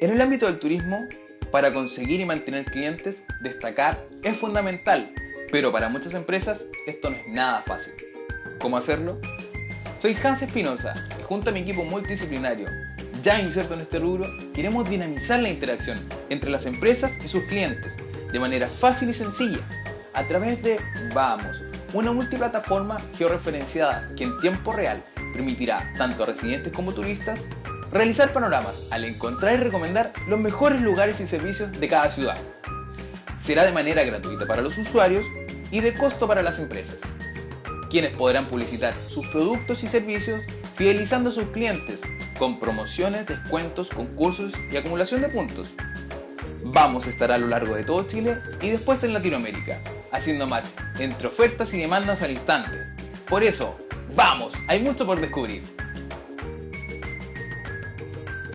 En el ámbito del turismo, para conseguir y mantener clientes, destacar es fundamental, pero para muchas empresas esto no es nada fácil. ¿Cómo hacerlo? Soy Hans Espinosa y junto a mi equipo multidisciplinario, ya inserto en este rubro, queremos dinamizar la interacción entre las empresas y sus clientes de manera fácil y sencilla a través de Vamos, una multiplataforma georreferenciada que en tiempo real permitirá tanto a residentes como turistas realizar panoramas al encontrar y recomendar los mejores lugares y servicios de cada ciudad. Será de manera gratuita para los usuarios y de costo para las empresas, quienes podrán publicitar sus productos y servicios fidelizando a sus clientes con promociones, descuentos, concursos y acumulación de puntos. Vamos a estar a lo largo de todo Chile y después en Latinoamérica, haciendo match entre ofertas y demandas al instante. Por eso, ¡vamos! Hay mucho por descubrir.